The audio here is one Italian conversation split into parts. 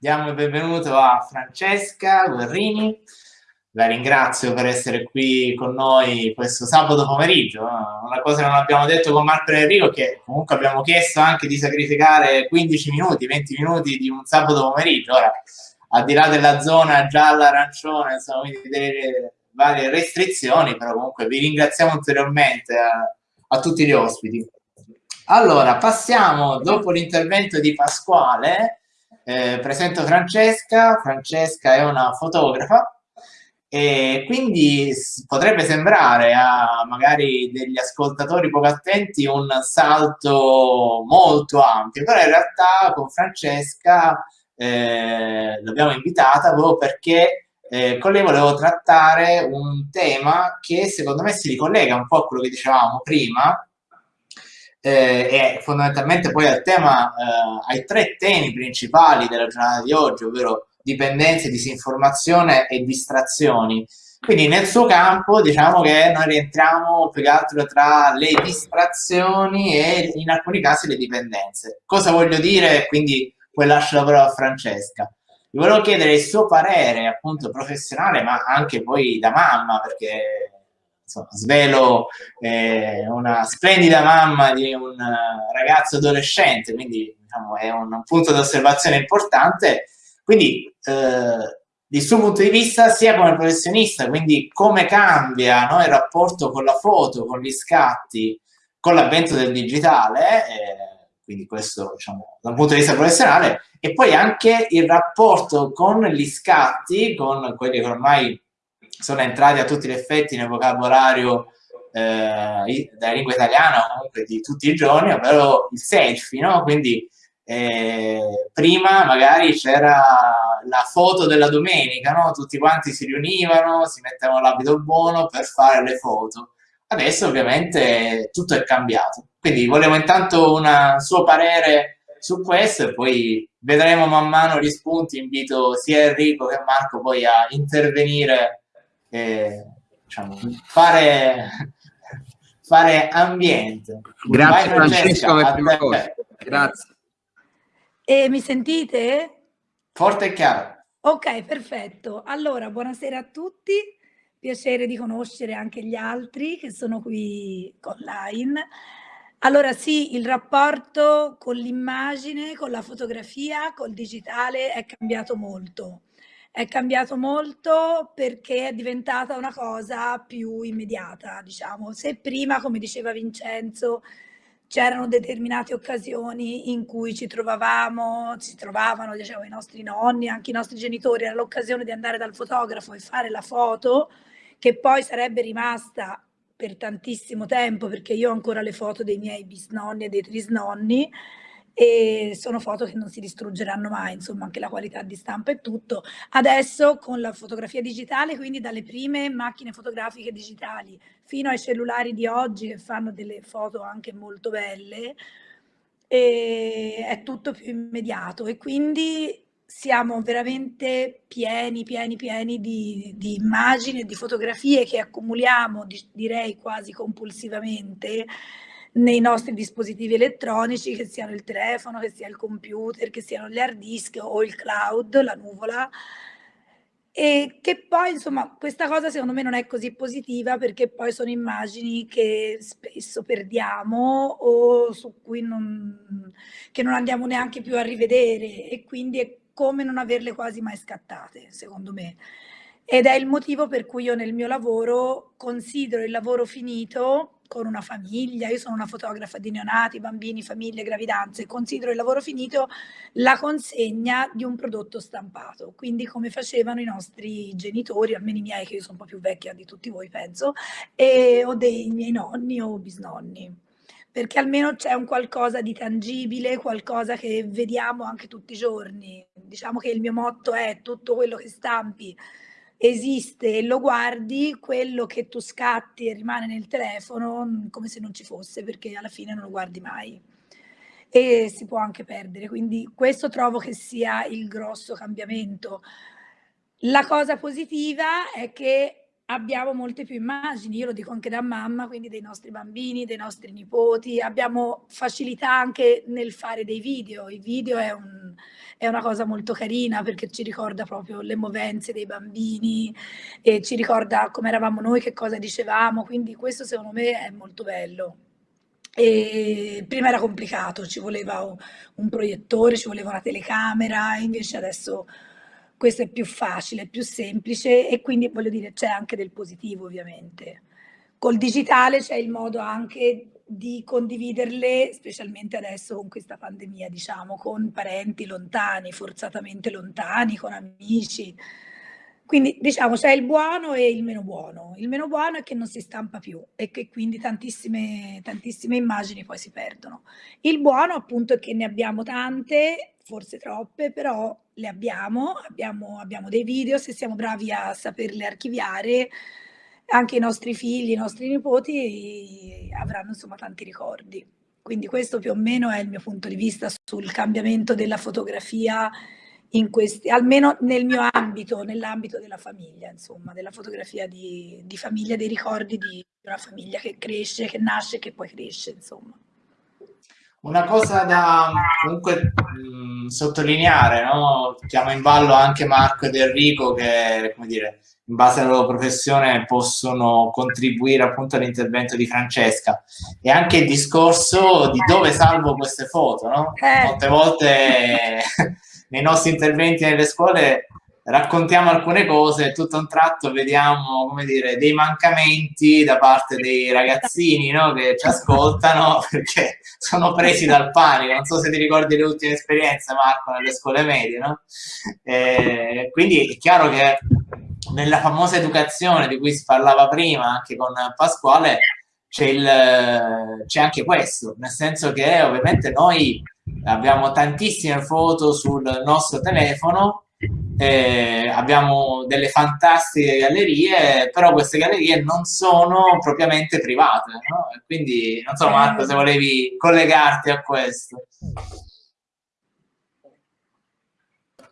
Diamo il benvenuto a Francesca Guerrini. La ringrazio per essere qui con noi questo sabato pomeriggio. Una cosa che non abbiamo detto con Marco e Enrico che comunque abbiamo chiesto anche di sacrificare 15 minuti, 20 minuti di un sabato pomeriggio. Ora, al di là della zona gialla-arancione, insomma, quindi delle varie restrizioni, però comunque vi ringraziamo ulteriormente a, a tutti gli ospiti. Allora, passiamo dopo l'intervento di Pasquale eh, presento Francesca, Francesca è una fotografa e quindi potrebbe sembrare a magari degli ascoltatori poco attenti un salto molto ampio, però in realtà con Francesca eh, l'abbiamo invitata proprio perché eh, con lei volevo trattare un tema che secondo me si ricollega un po' a quello che dicevamo prima, eh, e fondamentalmente poi al tema, eh, ai tre temi principali della giornata di oggi, ovvero dipendenze, disinformazione e distrazioni. Quindi nel suo campo diciamo che noi rientriamo più che altro tra le distrazioni e in alcuni casi le dipendenze. Cosa voglio dire? Quindi poi lascio la parola a Francesca. Vi volevo chiedere il suo parere appunto professionale ma anche poi da mamma perché insomma, svelo eh, una splendida mamma di un ragazzo adolescente, quindi diciamo, è un punto di osservazione importante. Quindi eh, il suo punto di vista sia come professionista, quindi come cambia no, il rapporto con la foto, con gli scatti, con l'avvento del digitale, eh, quindi questo diciamo, da un punto di vista professionale, e poi anche il rapporto con gli scatti, con quelli che ormai sono entrati a tutti gli effetti nel vocabolario eh, della lingua italiana comunque di tutti i giorni, ovvero il selfie, no? Quindi eh, prima magari c'era la foto della domenica, no? Tutti quanti si riunivano, si mettevano l'abito buono per fare le foto. Adesso ovviamente tutto è cambiato. Quindi volevo intanto un suo parere su questo e poi vedremo man mano gli spunti. Invito sia Enrico che Marco poi a intervenire eh, diciamo, fare, fare ambiente. Grazie Vai, Francesco per prima cosa. Grazie. E mi sentite? Forte e chiaro. Ok, perfetto. Allora, buonasera a tutti. Piacere di conoscere anche gli altri che sono qui online. Allora sì, il rapporto con l'immagine, con la fotografia, col digitale è cambiato molto è cambiato molto perché è diventata una cosa più immediata, diciamo. Se prima, come diceva Vincenzo, c'erano determinate occasioni in cui ci trovavamo, si trovavano diciamo, i nostri nonni, anche i nostri genitori, era l'occasione di andare dal fotografo e fare la foto, che poi sarebbe rimasta per tantissimo tempo, perché io ho ancora le foto dei miei bisnonni e dei trisnonni, e sono foto che non si distruggeranno mai, insomma anche la qualità di stampa e tutto. Adesso con la fotografia digitale, quindi dalle prime macchine fotografiche digitali fino ai cellulari di oggi che fanno delle foto anche molto belle, è tutto più immediato e quindi siamo veramente pieni, pieni, pieni di, di immagini e di fotografie che accumuliamo, direi quasi compulsivamente, nei nostri dispositivi elettronici, che siano il telefono, che sia il computer, che siano gli hard disk o il cloud, la nuvola, e che poi insomma questa cosa secondo me non è così positiva perché poi sono immagini che spesso perdiamo o su cui non, non andiamo neanche più a rivedere e quindi è come non averle quasi mai scattate secondo me. Ed è il motivo per cui io nel mio lavoro considero il lavoro finito con una famiglia, io sono una fotografa di neonati, bambini, famiglie, gravidanze, considero il lavoro finito la consegna di un prodotto stampato, quindi come facevano i nostri genitori, almeno i miei che io sono un po' più vecchia di tutti voi penso, e, o dei miei nonni o bisnonni perché almeno c'è un qualcosa di tangibile, qualcosa che vediamo anche tutti i giorni. Diciamo che il mio motto è tutto quello che stampi esiste e lo guardi, quello che tu scatti e rimane nel telefono mm, come se non ci fosse, perché alla fine non lo guardi mai e si può anche perdere. Quindi questo trovo che sia il grosso cambiamento. La cosa positiva è che abbiamo molte più immagini, io lo dico anche da mamma, quindi dei nostri bambini, dei nostri nipoti, abbiamo facilità anche nel fare dei video, il video è, un, è una cosa molto carina perché ci ricorda proprio le movenze dei bambini e ci ricorda come eravamo noi, che cosa dicevamo, quindi questo secondo me è molto bello. E prima era complicato, ci voleva un proiettore, ci voleva una telecamera, invece adesso questo è più facile, più semplice e quindi voglio dire c'è anche del positivo ovviamente. Col digitale c'è il modo anche di condividerle, specialmente adesso con questa pandemia, diciamo, con parenti lontani, forzatamente lontani, con amici. Quindi diciamo c'è il buono e il meno buono. Il meno buono è che non si stampa più e che quindi tantissime, tantissime immagini poi si perdono. Il buono appunto è che ne abbiamo tante, forse troppe, però le abbiamo, abbiamo, abbiamo dei video, se siamo bravi a saperle archiviare, anche i nostri figli, i nostri nipoti avranno insomma tanti ricordi. Quindi questo più o meno è il mio punto di vista sul cambiamento della fotografia questi, almeno nel mio ambito, nell'ambito della famiglia, insomma, della fotografia di, di famiglia, dei ricordi di una famiglia che cresce, che nasce, che poi cresce, insomma. Una cosa da comunque mh, sottolineare, no? chiamo in ballo anche Marco ed Enrico che, come dire, in base alla loro professione possono contribuire appunto all'intervento di Francesca e anche il discorso di dove salvo queste foto, no? Eh. Molte volte nei nostri interventi nelle scuole raccontiamo alcune cose e tutto un tratto vediamo, come dire, dei mancamenti da parte dei ragazzini no? che ci ascoltano perché sono presi dal panico. Non so se ti ricordi le ultime esperienze, Marco, nelle scuole medie, no? E quindi è chiaro che nella famosa educazione di cui si parlava prima anche con Pasquale c'è anche questo, nel senso che ovviamente noi abbiamo tantissime foto sul nostro telefono eh, abbiamo delle fantastiche gallerie, però queste gallerie non sono propriamente private, no? quindi non so Marco se volevi collegarti a questo.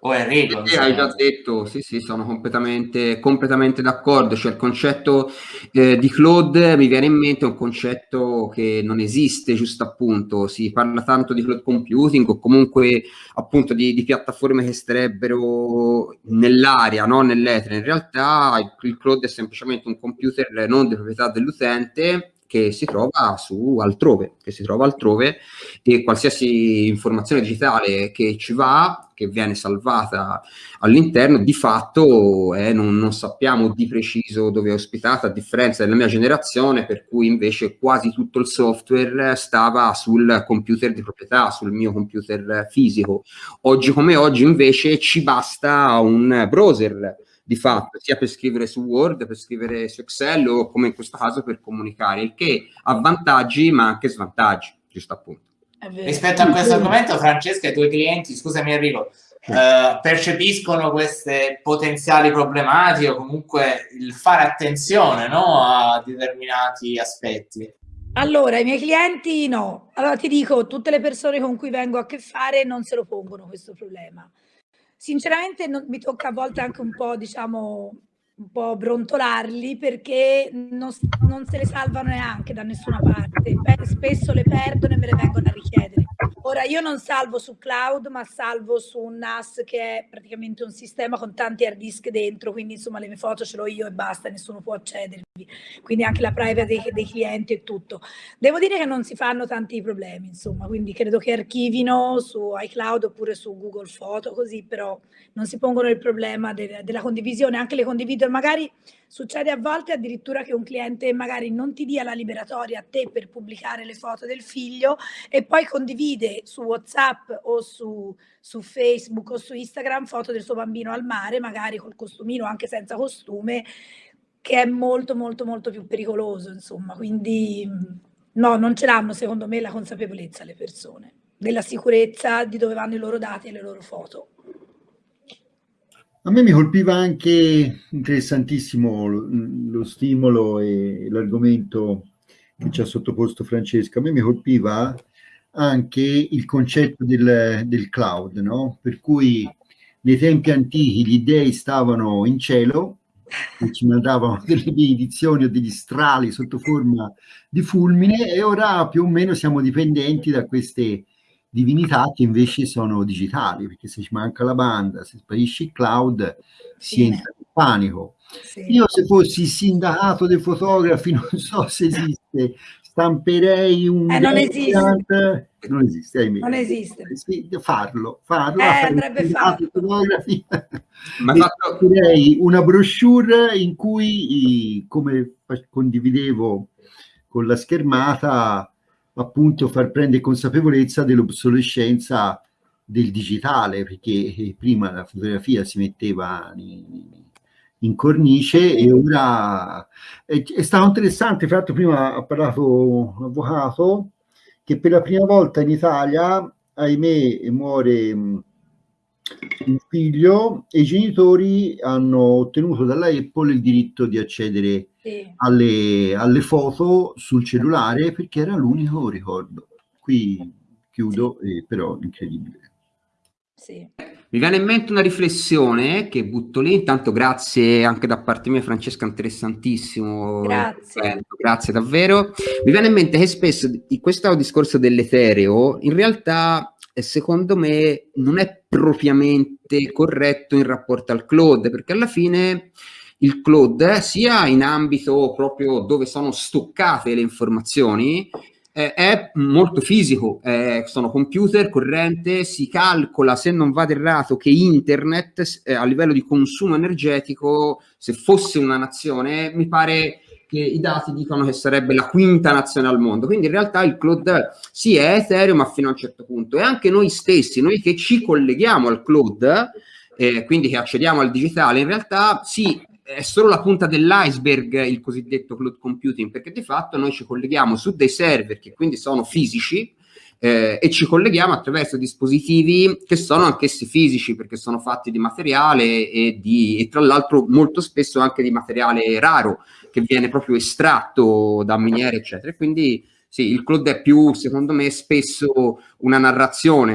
O Enrico. Sì, hai già detto, sì, sì, sono completamente, completamente d'accordo. Cioè, il concetto eh, di cloud mi viene in mente un concetto che non esiste, giusto appunto. Si parla tanto di cloud computing o comunque appunto di, di piattaforme che starebbero nell'aria, no? nell'etere. In realtà il, il cloud è semplicemente un computer non di proprietà dell'utente che si trova su altrove, che si trova altrove e qualsiasi informazione digitale che ci va, che viene salvata all'interno, di fatto eh, non, non, sappiamo di preciso dove è ospitata, a differenza della mia generazione, per cui invece quasi tutto il software stava sul computer di proprietà, sul mio computer fisico. Oggi come oggi invece ci basta un browser di fatto, sia per scrivere su Word, per scrivere su Excel o come in questo caso per comunicare, il che ha vantaggi ma anche svantaggi, giusto appunto. Rispetto a questo argomento, Francesca, i tuoi clienti, scusami Enrico, eh, percepiscono queste potenziali problematiche o comunque il fare attenzione no, a determinati aspetti? Allora, i miei clienti no. Allora ti dico, tutte le persone con cui vengo a che fare non se lo pongono questo problema. Sinceramente non, mi tocca a volte anche un po', diciamo, un po' brontolarli perché non, non, se le salvano neanche da nessuna parte. Spesso le perdono e me le vengono a richiedere. Ora io non salvo su cloud, ma salvo su un NAS che è praticamente un sistema con tanti hard disk dentro, quindi insomma le mie foto ce l'ho io e basta, nessuno può accedervi. Quindi anche la privacy dei, dei, clienti e tutto. Devo dire che non si fanno tanti problemi, insomma, quindi credo che archivino su iCloud oppure su Google Foto, così però non si pongono il problema de, della condivisione, anche le condivido, magari succede a volte addirittura che un cliente magari non ti dia la liberatoria a te per pubblicare le foto del figlio e poi condivide su WhatsApp o su, su Facebook o su Instagram foto del suo bambino al mare, magari col costumino, anche senza costume, che è molto molto molto più pericoloso, insomma, quindi no, non ce l'hanno secondo me la consapevolezza le persone della sicurezza di dove vanno i loro dati e le loro foto. A me mi colpiva anche interessantissimo lo, lo stimolo e l'argomento che ci ha sottoposto Francesca. A me mi colpiva anche il concetto del, del cloud, no? per cui nei tempi antichi gli dei stavano in cielo che ci mandavano delle benedizioni o degli strali sotto forma di fulmine e ora più o meno siamo dipendenti da queste divinità che invece sono digitali, perché se ci manca la banda, se sparisce il cloud, si entra in panico. Sì. Io se fossi sindacato dei fotografi, non so se esiste, stamperei un... Eh, non esiste. Non esiste, ahimè. Non esiste. Sì, farlo, farlo. Eh, andrebbe fatto. Fotografi. Ma stamperei una brochure in cui, come condividevo con la schermata, appunto far prendere consapevolezza dell'obsolescenza del digitale, perché prima la fotografia si metteva in, in cornice e ora è, è, stato interessante, fra l'altro prima ha parlato un avvocato che per la prima volta in Italia, ahimè, muore un figlio e i genitori hanno ottenuto dalla Apple il diritto di accedere sì. alle, alle, foto sul cellulare perché era l'unico ricordo. Qui chiudo, sì. eh, però incredibile. Sì. Mi viene in mente una riflessione che butto lì, intanto grazie anche da parte mia Francesca, interessantissimo. Grazie. grazie davvero. Mi viene in mente che spesso in questo discorso dell'etereo, in realtà secondo me non è propriamente corretto in rapporto al cloud, perché alla fine il cloud, sia in ambito proprio dove sono stoccate le informazioni, eh, è molto fisico, eh, sono computer, corrente, si calcola, se non vado errato, che internet eh, a livello di consumo energetico, se fosse una nazione, mi pare che i dati dicono che sarebbe la quinta nazione al mondo. Quindi in realtà il cloud sì è Ethereum, ma fino a un certo punto. E anche noi stessi, noi che ci colleghiamo al cloud, eh, quindi che accediamo al digitale, in realtà sì, è solo la punta dell'iceberg il cosiddetto cloud computing, perché di fatto noi ci colleghiamo su dei server che quindi sono fisici, eh, e ci colleghiamo attraverso dispositivi che sono anch'essi fisici perché sono fatti di materiale e, di, e tra l'altro molto spesso anche di materiale raro che viene proprio estratto da miniere eccetera. Quindi sì, il cloud è più secondo me spesso una narrazione